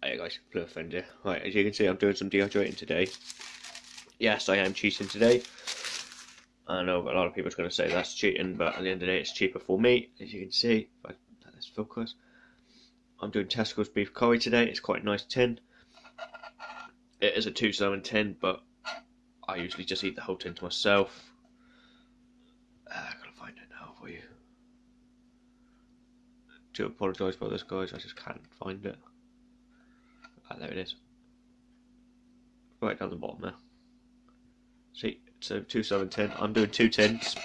Hey guys, Blue Offender. Right, as you can see, I'm doing some dehydrating today. Yes, I am cheating today. I know a lot of people are going to say that's cheating, but at the end of the day, it's cheaper for me. As you can see, if I let this focus, I'm doing Tesco's beef curry today. It's quite a nice tin. It is a two serving tin, but I usually just eat the whole tin to myself. Uh, I gotta find it now for you. Do apologise about this, guys. I just can't find it. Ah, there it is. Right down the bottom there. See, so two seven ten. I'm doing two tins.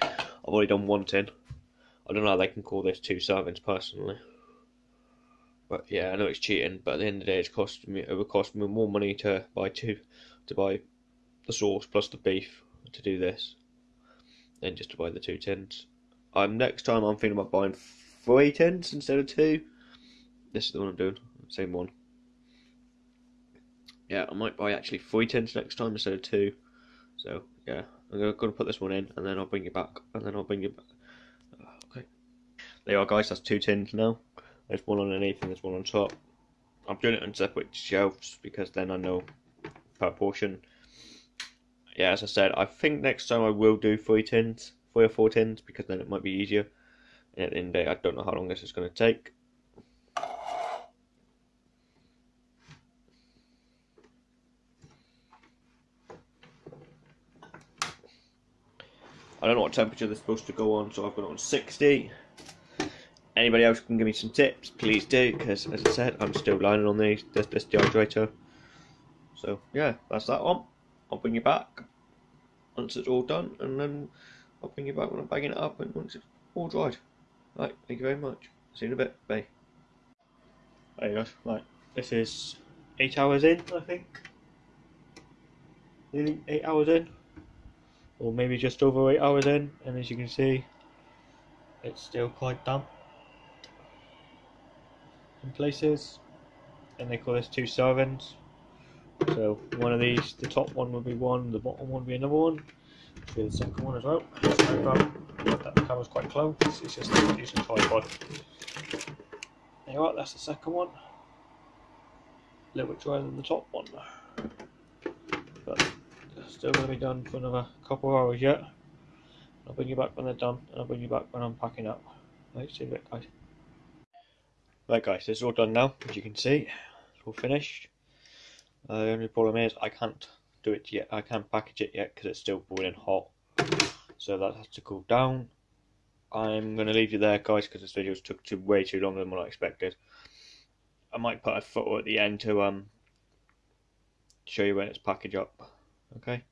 I've already done one tin. I don't know how they can call this two servings personally. But yeah, I know it's cheating, but at the end of the day, it's costing me. It would cost me more money to buy two, to buy the sauce plus the beef to do this, than just to buy the two tins. Um, next time I'm thinking about buying three tins instead of two. This is the one I'm doing same one. Yeah, I might buy actually three tins next time instead of two. So yeah, I'm gonna, put this one in, and then I'll bring it back, and then I'll bring it back. Uh, okay, there you are, guys. That's two tins now. There's one underneath and there's one on top. I'm doing it on separate shelves because then I know per portion. Yeah, as I said, I think next time I will do three tins, three or four tins, because then it might be easier. And at the end of the day, I don't know how long this is going to take. I don't know what temperature they're supposed to go on, so I've got it on 60. Anybody else can give me some tips, please do, because as I said, I'm still lining on these, this, this dehydrator. So yeah, that's that one. I'll bring you back once it's all done, and then I'll bring you back when I'm bagging it up and once it's all dried. Right, thank you very much. See you in a bit. Bye. There you go. Right, this is eight hours in, I think. Nearly eight hours in or maybe just over 8 hours in and as you can see it's still quite damp in places. And they call this two servings. So one of these the top one will be one the bottom one will be another one. Show the second one as well. That camera's quite close. It's just a tripod. There you are. That's the second one. A little bit drier than the top one. But still going to be done for another couple of hours yet. I'll bring you back when they're done, and I'll bring you back when I'm packing up. Right, see you bit, guys. Right, guys, this is all done now, as you can see. It's all finished. Uh, the only problem is I can't do it yet. I can't package it yet because it's still boiling hot. So that has to cool down. I'm going to leave you there, guys, because this video took too, way too long than what I expected. I might put a photo at the end to um show you when it's packaged up. Okay.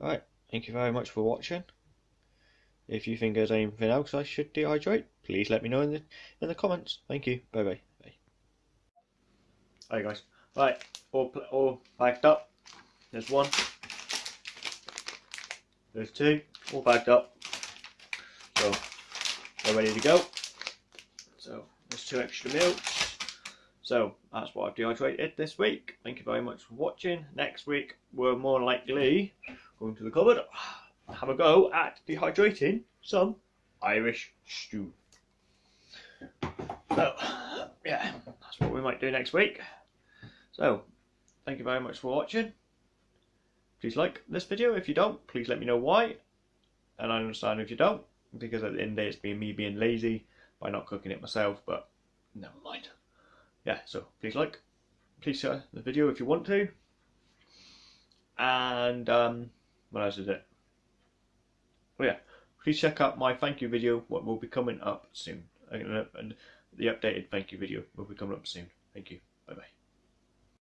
Alright, thank you very much for watching. If you think there's anything else I should dehydrate, please let me know in the in the comments. Thank you. Bye bye. Bye. Hi guys. Right, all all packed up. There's one. There's two. All packed up. So they're ready to go. So there's two extra meals. So that's what I've dehydrated this week. Thank you very much for watching. Next week we're more likely going to the cupboard, have a go at dehydrating some Irish stew. So yeah, that's what we might do next week. So thank you very much for watching. Please like this video. If you don't, please let me know why. And I understand if you don't, because at the end of the day it's been me being lazy by not cooking it myself, but never mind yeah, so please like, please share the video if you want to. And um, what else is it? Well, yeah, please check out my thank you video, what will be coming up soon. And the updated thank you video will be coming up soon. Thank you. Bye bye.